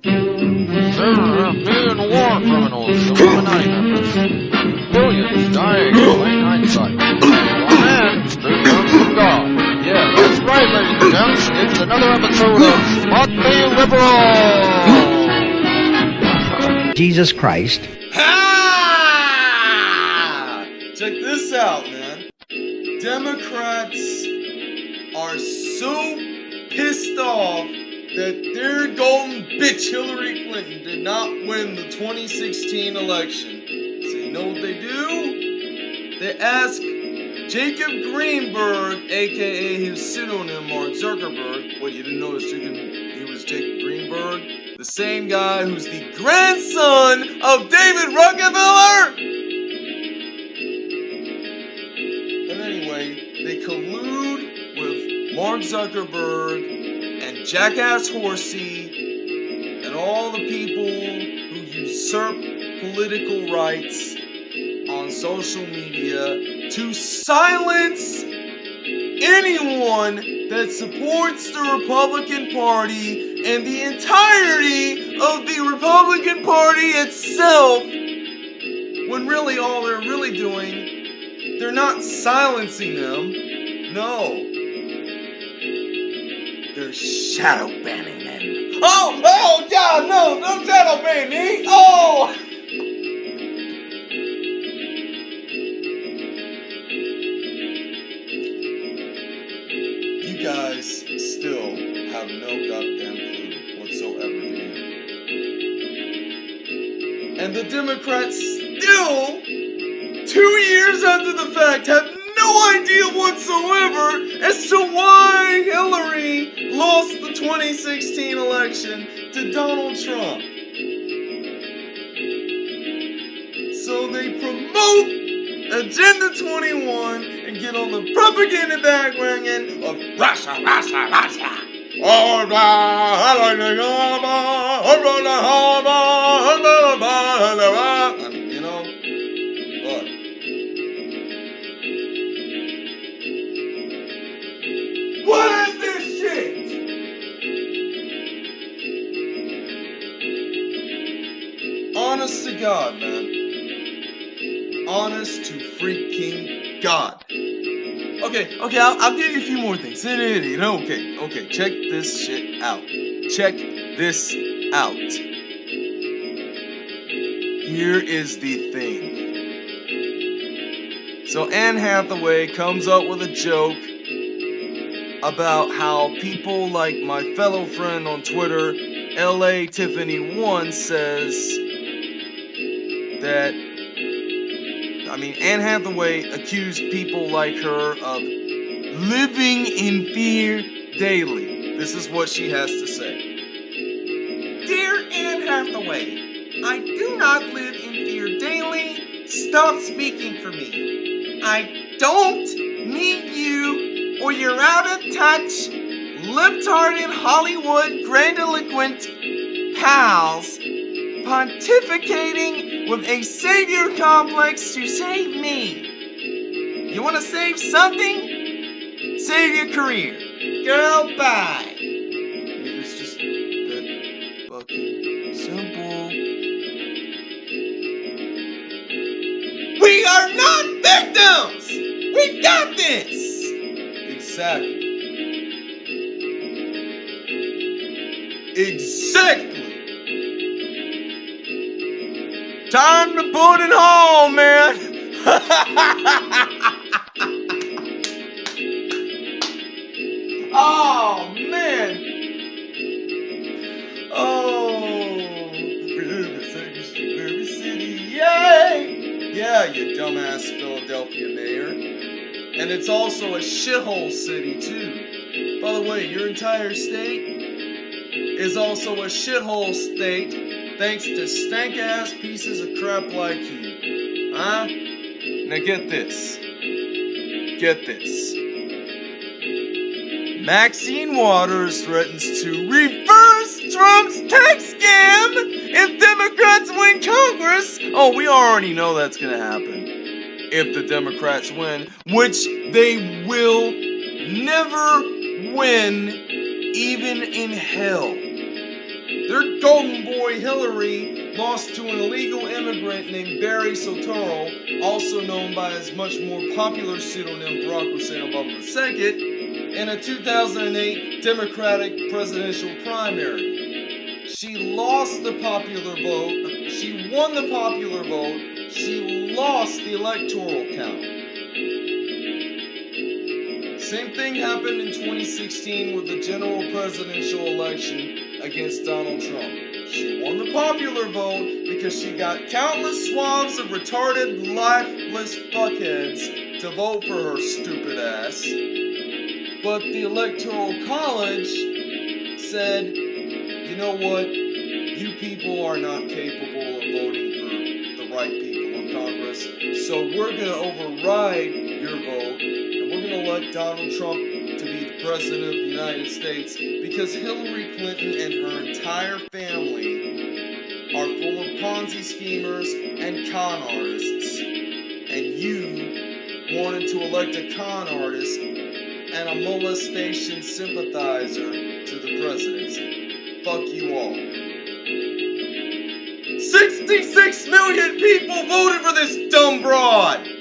There are a million war criminals, Illuminati members. Billions dying in plain hindsight. There's one from God. Yeah, that's right, ladies and gents. It's another episode of Motley Liberal! Jesus Christ. Ha! Check this out, man. Democrats are so pissed off that their golden bitch Hillary Clinton did not win the 2016 election. So you know what they do? They ask Jacob Greenberg, aka his pseudonym Mark Zuckerberg. What you didn't notice he was Jacob Greenberg, the same guy who's the grandson of David Rockefeller. And anyway, they collude with Mark Zuckerberg Jackass Horsey and all the people who usurp political rights on social media to silence anyone that supports the Republican Party and the entirety of the Republican Party itself when really all they're really doing they're not silencing them. No shadow banning them oh oh god no don't shadow ban me oh. You guys still have no goddamn clue whatsoever do and the democrats still two years after the fact, have no idea whatsoever as to why Hillary lost the 2016 election to Donald Trump. So they promote Agenda 21 and get on the propaganda bandwagon of Russia, Russia, Russia. Oh, I like to go, Honest to God, man. Honest to freaking God. Okay, okay, I'll, I'll give you a few more things. Okay, okay, check this shit out. Check this out. Here is the thing. So Anne Hathaway comes up with a joke about how people like my fellow friend on Twitter, LA Tiffany One says that I mean Anne Hathaway accused people like her of living in fear daily. This is what she has to say. Dear Anne Hathaway, I do not live in fear daily. Stop speaking for me. I don't need you or your out of touch, lip-tarded Hollywood grandiloquent pals pontificating with a savior complex to save me. You want to save something? Save your career. Girl, bye. It's just that fucking simple. We are not victims! We got this! Exactly. Exactly. Time to put it home, man. oh, man. Oh, Mississippi City, yay! Yeah, you dumbass Philadelphia mayor. And it's also a shithole city, too. By the way, your entire state is also a shithole state thanks to stank ass pieces of crap like you. Huh? Now get this. Get this. Maxine Waters threatens to reverse Trump's tax scam if Democrats win Congress. Oh, we already know that's gonna happen. If the Democrats win, which they will never win, even in hell. Their golden boy Hillary lost to an illegal immigrant named Barry Soetoro, also known by his much more popular pseudonym Barack Hussein Obama II, in a 2008 Democratic presidential primary. She lost the popular vote. She won the popular vote. She lost the electoral count. Same thing happened in 2016 with the general presidential election against Donald Trump. She won the popular vote because she got countless swabs of retarded, lifeless fuckheads to vote for her stupid ass. But the Electoral College said, you know what? You people are not capable of voting for the right people in Congress, so we're to override your vote and we're to let Donald Trump President of the United States because Hillary Clinton and her entire family are full of Ponzi schemers and con artists. And you wanted to elect a con artist and a molestation sympathizer to the presidency. Fuck you all. 66 million people voted for this dumb broad!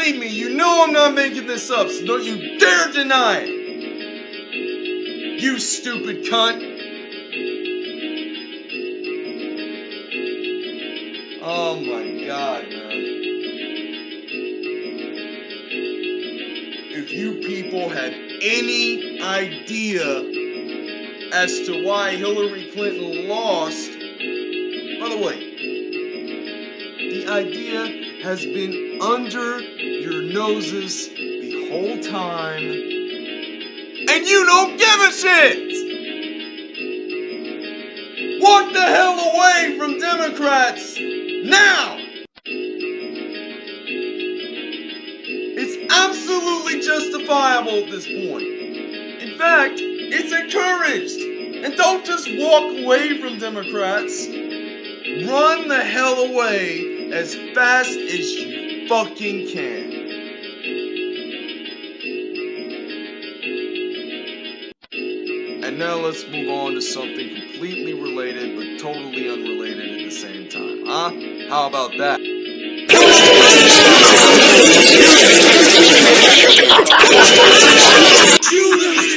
Believe me, you know I'm not making this up, so don't you dare deny it! You stupid cunt! Oh my god, man. If you people had any idea as to why Hillary Clinton lost, by the way, the idea has been under your noses the whole time, and you don't give a shit! Walk the hell away from Democrats now! It's absolutely justifiable at this point. In fact, it's encouraged. And don't just walk away from Democrats. Run the hell away as fast as you fucking can. And now let's move on to something completely related but totally unrelated at the same time. Huh? How about that? oh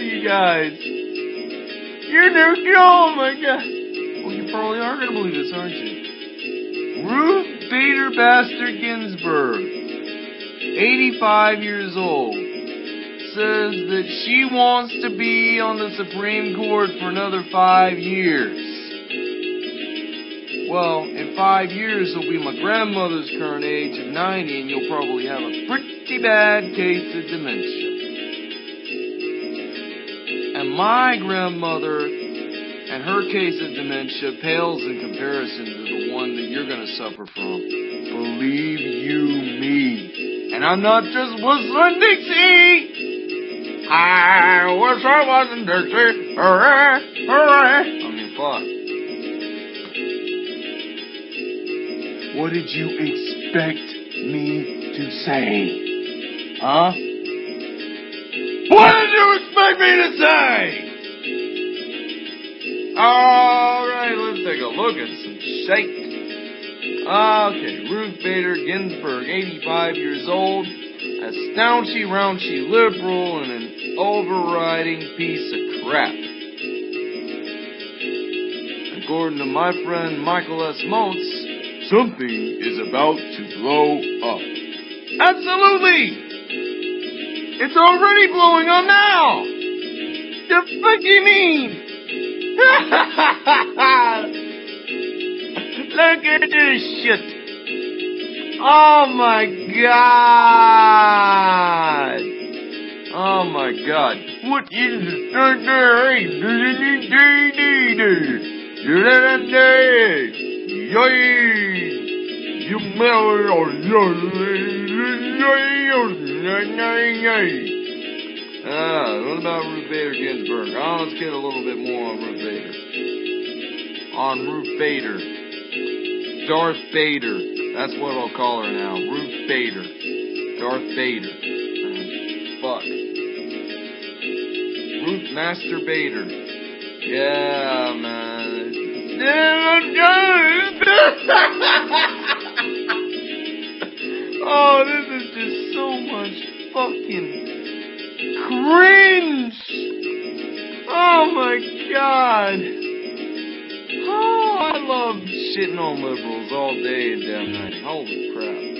you guys. You're new. Oh my god. Well, you probably are going to believe this, aren't you? Ruth Bader Ginsburg, 85 years old, says that she wants to be on the Supreme Court for another five years. Well, in five years, it'll be my grandmother's current age of 90, and you'll probably have a pretty bad case of dementia. My grandmother and her case of dementia pales in comparison to the one that you're going to suffer from. Believe you me. And I'm not just whistling Dixie. I wish I wasn't Dixie. Hooray, hooray. I mean, fuck. What did you expect me to say? Huh? Expect me to say? Alright, let's take a look at some shake. Okay, Ruth Bader Ginsburg, 85 years old, a staunchy, rounchy liberal, and an overriding piece of crap. According to my friend Michael S. Motes, something is about to blow up. Absolutely! It's already blowing up now! The fuck you mean? Look at this shit! Oh my god! Oh my god. What is Ah, what about Ruth Bader Ginsburg? Oh, let's get a little bit more on Ruth Bader. On Ruth Bader. Darth Bader. That's what I'll call her now. Ruth Bader. Darth Bader. Fuck. Ruth Master Bader. Yeah, man. oh, this is just so much fucking cringe. Oh my god. Oh, I love shitting on liberals all day and damn night. Holy crap.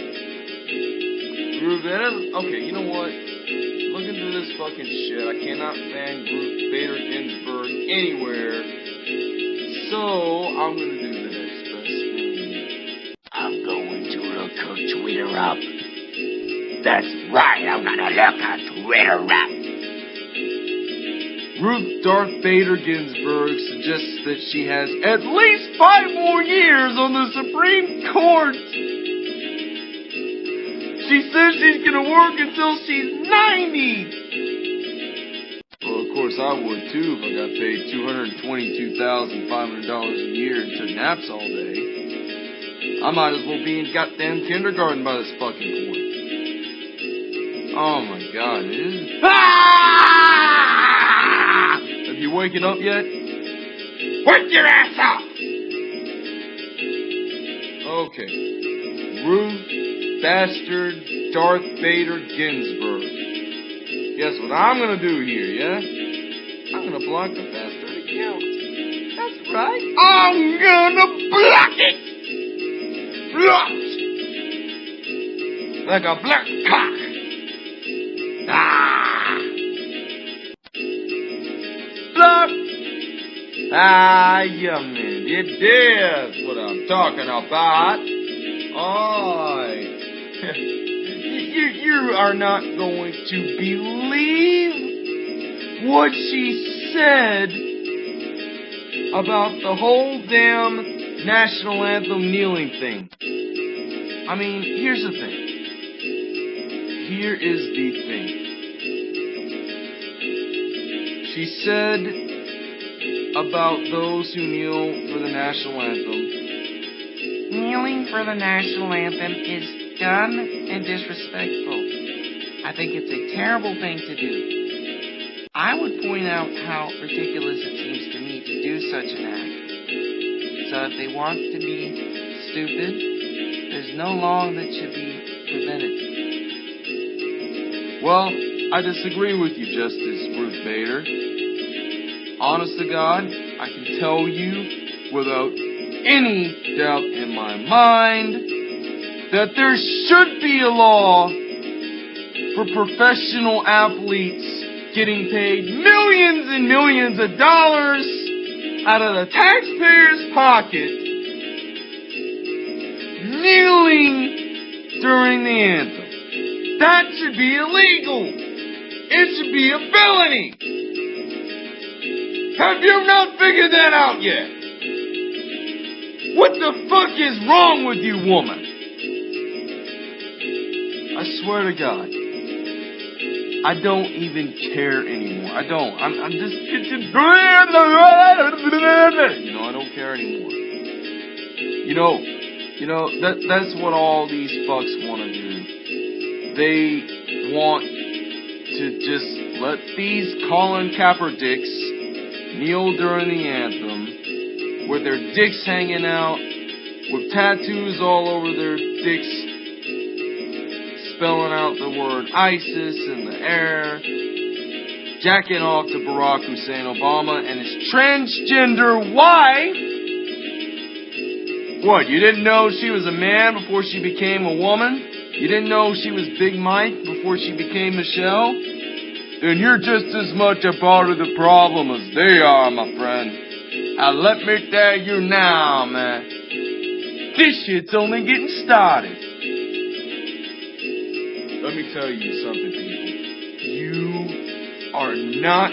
Ruben, okay, you know what? Looking through this fucking shit. I cannot fan Ruth Bader Ginsburg anywhere. So, I'm gonna do the next best thing. I'm going to look her Twitter up. That's right, I'm gonna look her Twitter up. Ruth Darth Bader Ginsburg suggests that she has at least five more years on the Supreme Court. She says she's gonna work until she's 90. Well, of course I would too if I got paid $222,500 a year and took naps all day. I might as well be in goddamn kindergarten by this fucking point. Oh my god, it is. Ah! Have you waken up yet? Wake your ass up! Okay. Ruth Bastard Darth Vader Ginsburg. Guess what I'm gonna do here, yeah? I'm gonna block the bastard account. That's right. I'm gonna block it! Blocked! Like a black cock! Ah, yeah, man. It is what I'm talking about. Alright. you, you are not going to believe what she said about the whole damn national anthem kneeling thing. I mean, here's the thing. Here is the thing. She said about those who kneel for the national anthem. Kneeling for the national anthem is dumb and disrespectful. I think it's a terrible thing to do. I would point out how ridiculous it seems to me to do such an act. So if they want to be stupid, there's no law that should be prevented. Well, I disagree with you, Justice Ruth Bader. Honest to God, I can tell you without any doubt in my mind that there should be a law for professional athletes getting paid millions and millions of dollars out of the taxpayer's pocket kneeling during the anthem. That should be illegal. It should be a felony. Have you not figured that out yet? What the fuck is wrong with you, woman? I swear to God. I don't even care anymore. I don't. I'm, I'm just. You know, I don't care anymore. You know, you know that that's what all these fucks want to do. They want to just let these Colin Kaepernicks kneel during the anthem with their dicks hanging out, with tattoos all over their dicks, spelling out the word ISIS in the air, jacking off to Barack Hussein Obama and his transgender wife. What, you didn't know she was a man before she became a woman? You didn't know she was Big Mike before she became Michelle? Then you're just as much a part of the problem as they are, my friend. And let me tell you now, man. This shit's only getting started. Let me tell you something, people. You are not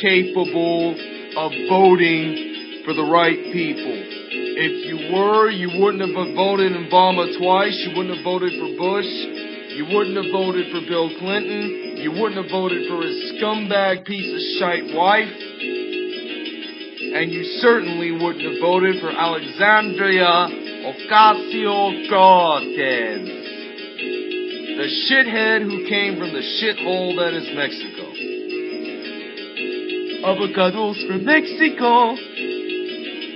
capable of voting for the right people. If you were, you wouldn't have voted in Obama twice. You wouldn't have voted for Bush. You wouldn't have voted for Bill Clinton. You wouldn't have voted for his scumbag piece of shite wife. And you certainly wouldn't have voted for Alexandria Ocasio-Cortez. The shithead who came from the shithole that is Mexico. Avocados from Mexico.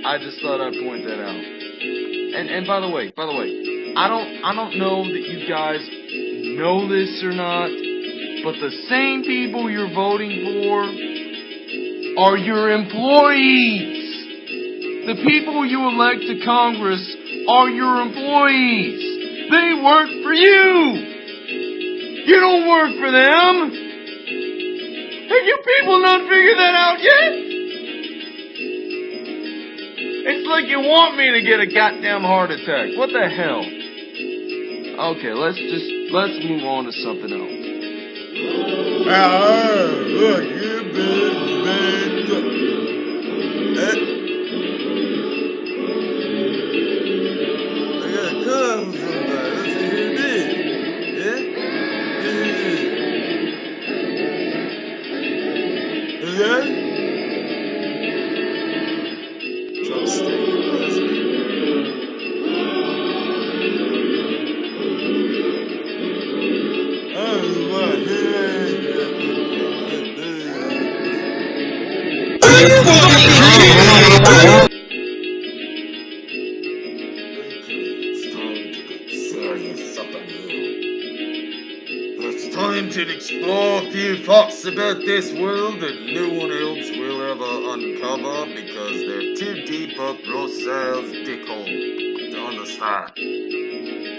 I just thought I'd point that out. And and by the way, by the way, I don't I don't know that you guys know this or not, but the same people you're voting for are your employees. The people you elect to Congress are your employees. They work for you. You don't work for them. Have you people not figured that out yet? It's like you want me to get a goddamn heart attack. What the hell? Okay, let's just let's move on to something else. Ah, look, you big bad. About this world that no one else will ever uncover because they're too deep up Rossell's dickhole to understand.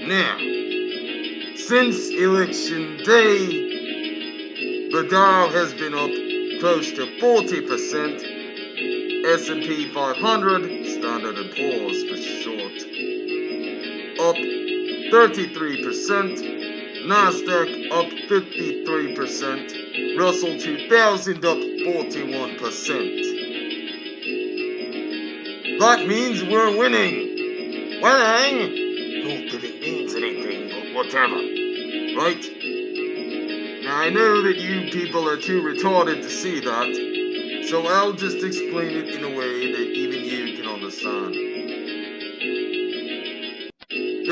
Now, since election day, the Dow has been up close to 40%. S&P 500, Standard & Poor's for short, up 33%. Nasdaq up 53%. Russell 2000 up 41%. That means we're winning. Winning? Not that it means anything, but whatever. Right? Now I know that you people are too retarded to see that, so I'll just explain it in a way that even you can understand.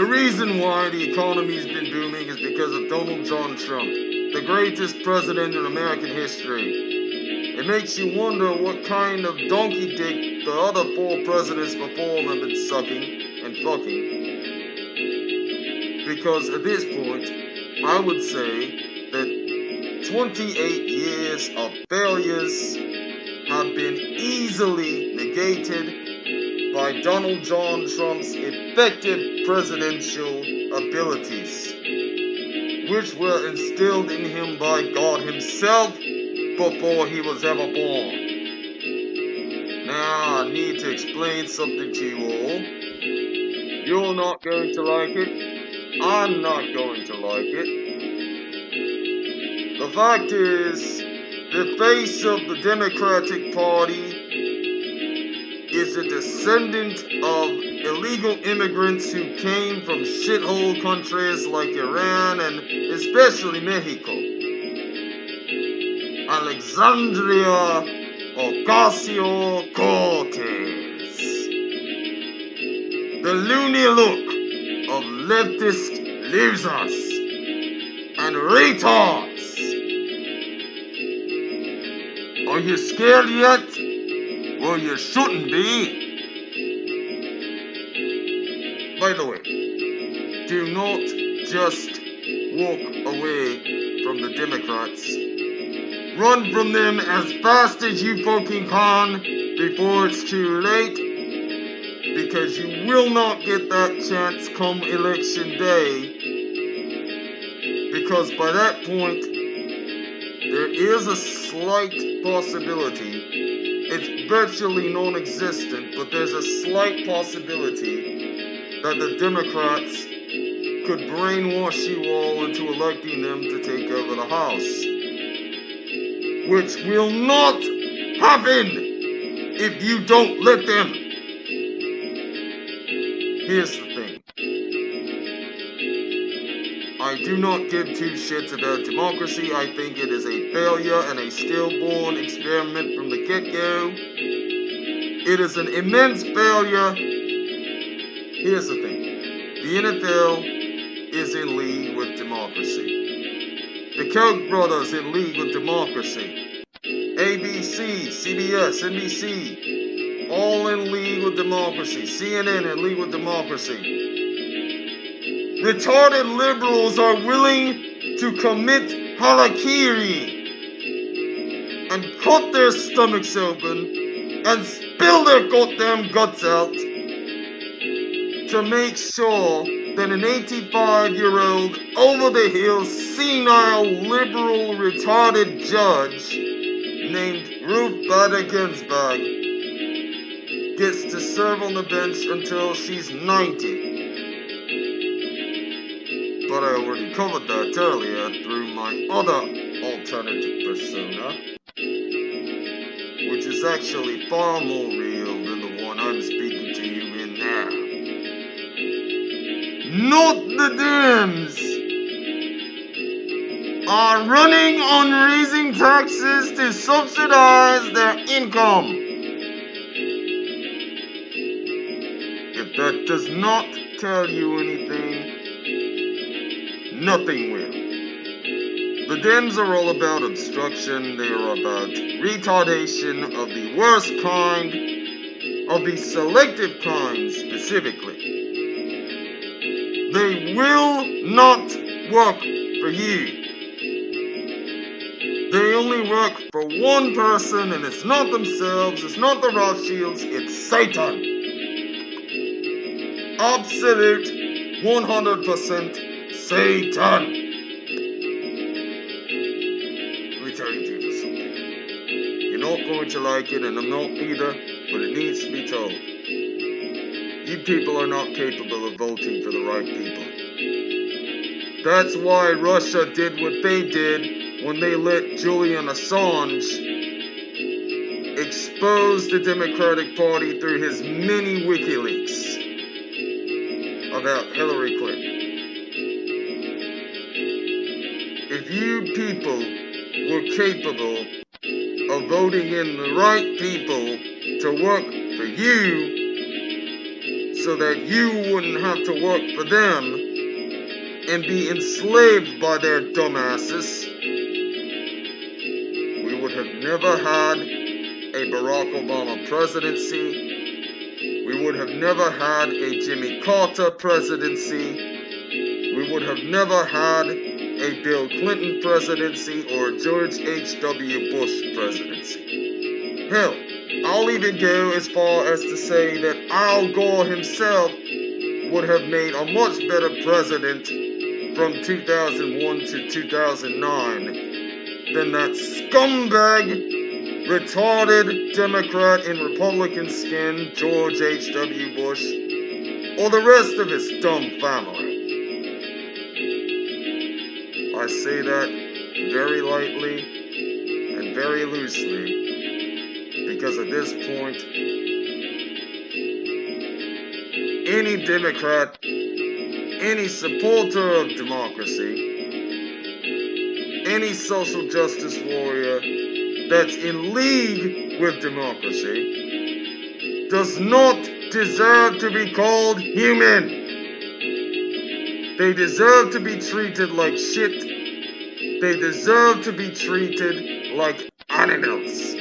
The reason why the economy's been booming is because of Donald John Trump, the greatest president in American history. It makes you wonder what kind of donkey dick the other four presidents before him have been sucking and fucking. Because at this point, I would say that 28 years of failures have been easily negated by Donald John Trump's effective presidential abilities, which were instilled in him by God Himself before he was ever born. Now, I need to explain something to you all. You're not going to like it. I'm not going to like it. The fact is, the face of the Democratic Party is a descendant of illegal immigrants who came from shithole countries like Iran and especially Mexico. Alexandria Ocasio Cortez. The loony look of leftist losers and retards. Are you scared yet? Well, you shouldn't be. By the way, do not just walk away from the Democrats. Run from them as fast as you fucking can before it's too late. Because you will not get that chance come election day. Because by that point, there is a slight possibility. It's virtually non existent, but there's a slight possibility that the Democrats could brainwash you all into electing them to take over the House. Which will not happen if you don't let them. Here's the I do not give two shits about democracy. I think it is a failure and a stillborn experiment from the get go. It is an immense failure. Here's the thing the NFL is in league with democracy, the Koch brothers in league with democracy, ABC, CBS, NBC, all in league with democracy, CNN in league with democracy. Retarded liberals are willing to commit harakiri and cut their stomachs open and spill their goddamn guts out to make sure that an 85 year old over the hill senile liberal retarded judge named Ruth Bader Ginsburg gets to serve on the bench until she's 90 but I already covered that earlier through my other alternative persona, which is actually far more real than the one I'm speaking to you in now. Not the Dems are running on raising taxes to subsidize their income. If that does not tell you anything, nothing will. The Dems are all about obstruction, they are about retardation of the worst kind, of the selective kind specifically. They will not work for you. They only work for one person, and it's not themselves, it's not the Rothschilds, it's Satan. Absolute 100% Satan. Let me tell you people something. You're not going to like it, and I'm not either, but it needs to be told. You people are not capable of voting for the right people. That's why Russia did what they did when they let Julian Assange expose the Democratic Party through his many WikiLeaks about Hillary Clinton. You people were capable of voting in the right people to work for you so that you wouldn't have to work for them and be enslaved by their dumbasses, we would have never had a Barack Obama presidency. We would have never had a Jimmy Carter presidency. We would have never had a Bill Clinton presidency or George H.W. Bush presidency. Hell, I'll even go as far as to say that Al Gore himself would have made a much better president from 2001 to 2009 than that scumbag, retarded Democrat in Republican skin, George H.W. Bush, or the rest of his dumb family. I say that very lightly and very loosely because at this point, any Democrat, any supporter of democracy, any social justice warrior that's in league with democracy does not deserve to be called human. They deserve to be treated like shit. They deserve to be treated like animals.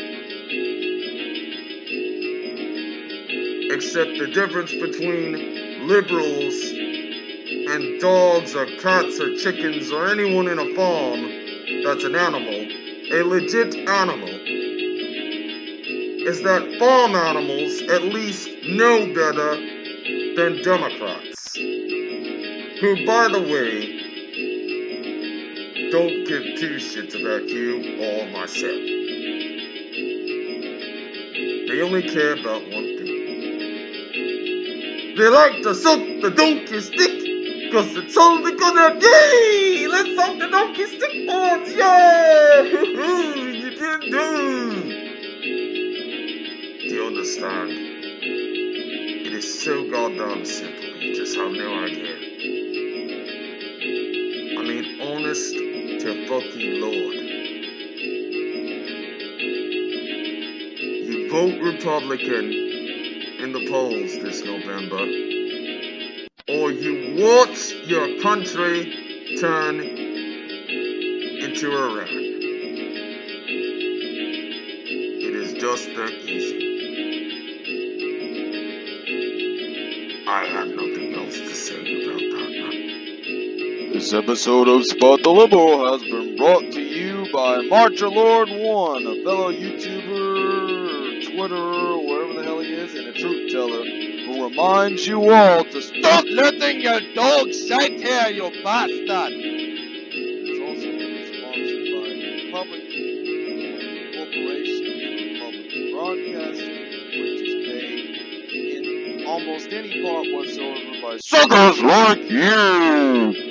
Except the difference between liberals and dogs or cats or chickens or anyone in a farm that's an animal, a legit animal, is that farm animals at least know better than Democrats. Who, by the way, don't give two shits about you or myself. They only care about one thing. They like to suck the donkey stick Cause it's all they're gonna! Let's suck the donkey stick boards! Yeah! you can do! Do you understand? It is so goddamn simple, you just have no idea. I mean, to fucking Lord. You vote Republican in the polls this November, or you watch your country turn into Iraq. It is just that easy. This episode of Spot the Liberal has been brought to you by Marcher Lord One, a fellow YouTuber, Twitter, wherever the hell he is, and a truth teller, who reminds you all to stop letting your dog sit here, you bastard! It's also sponsored by Public Corporation Public Broadcasting, which is paid in almost any part whatsoever by suckers like you!